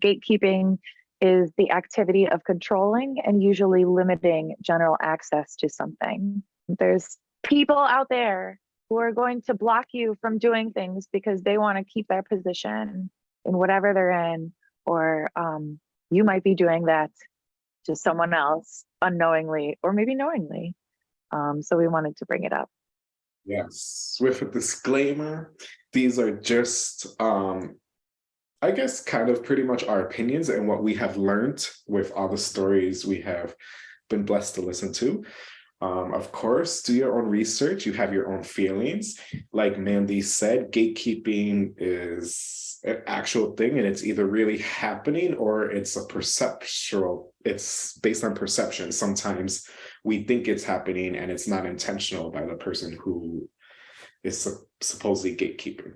Gatekeeping is the activity of controlling and usually limiting general access to something. There's people out there who are going to block you from doing things because they want to keep their position in whatever they're in, or um, you might be doing that to someone else unknowingly or maybe knowingly. Um, so we wanted to bring it up. Yes, with a disclaimer, these are just, um, I guess, kind of pretty much our opinions and what we have learned with all the stories we have been blessed to listen to. Um, of course, do your own research. You have your own feelings. Like Mandy said, gatekeeping is an actual thing and it's either really happening or it's a perceptual, it's based on perception. Sometimes we think it's happening and it's not intentional by the person who is supposedly gatekeeping.